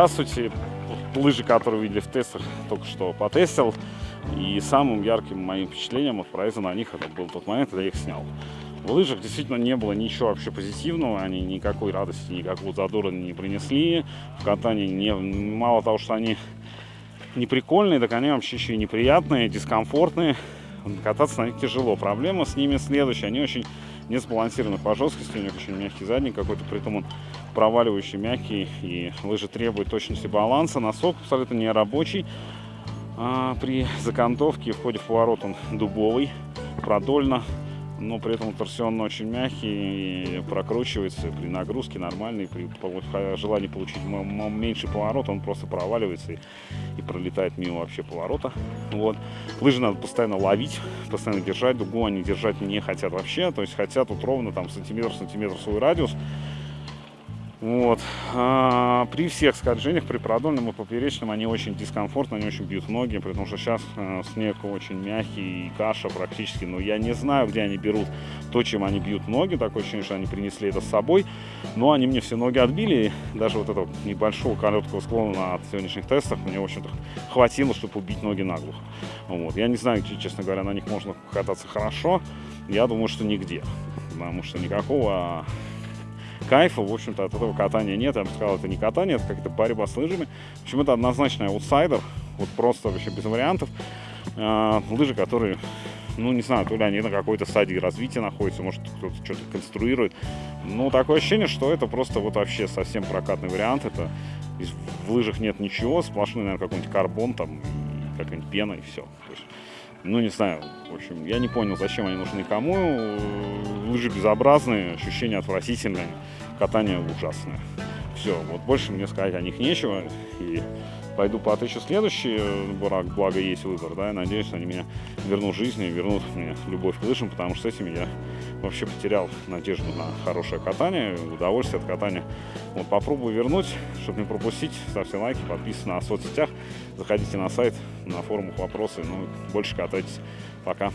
Здравствуйте. Лыжи, которые видели в тестах, только что потестил. И самым ярким моим впечатлением от проезда на них это был тот момент, когда я их снял. В лыжах действительно не было ничего вообще позитивного, они никакой радости, никакого задора не принесли. В катании не, мало того, что они не прикольные, так они вообще еще и неприятные, дискомфортные. Кататься на них тяжело. Проблема с ними следующая, они очень не сбалансированы по жесткости, у них очень мягкий задник какой-то, при этом он проваливающий, мягкий, и лыжи требуют точности баланса. Носок абсолютно не рабочий. А при закантовке в ходе в поворот он дубовый, продольно но при этом торсион очень мягкий, и прокручивается при нагрузке нормальный, при желании получить меньший поворот, он просто проваливается и, и пролетает мимо вообще поворота. Вот. Лыжи надо постоянно ловить, постоянно держать, дугу они держать не хотят вообще, то есть хотят вот ровно там сантиметр-сантиметр свой радиус, вот. А, при всех скольжениях, при продольном и поперечном, они очень дискомфортно, они очень бьют ноги, потому что сейчас э, снег очень мягкий и каша практически. Но я не знаю, где они берут то, чем они бьют ноги. Такое ощущение, что они принесли это с собой. Но они мне все ноги отбили. Даже вот этого небольшого короткого склона на сегодняшних тестах мне, в общем-то, хватило, чтобы убить ноги наглухо. Вот. Я не знаю, честно говоря, на них можно кататься хорошо. Я думаю, что нигде. Потому что никакого кайфа, в общем-то, от этого катания нет. Я бы сказал, это не катание, это какая-то борьба с лыжами. В общем, это однозначно аутсайдер, вот просто вообще без вариантов. А, лыжи, которые, ну, не знаю, то ли они на какой-то стадии развития находятся, может, кто-то что-то конструирует. Ну, такое ощущение, что это просто вот вообще совсем прокатный вариант. Это в лыжах нет ничего, сплошной, наверное, какой-нибудь карбон там, какая-нибудь пена и все. Ну, не знаю, в общем, я не понял, зачем они нужны кому. Лыжи безобразные, ощущения отвратительные катание ужасное. Все, вот больше мне сказать о них нечего. И пойду потычу следующий, благо, благо есть выбор, да, я надеюсь, они меня вернут жизнь и вернут мне любовь к лыжам, потому что с этими я вообще потерял надежду на хорошее катание, удовольствие от катания. Вот попробую вернуть, чтобы не пропустить, ставьте лайки, подписывайтесь на соцсетях, заходите на сайт, на форумах вопросы, ну, больше катайтесь. Пока.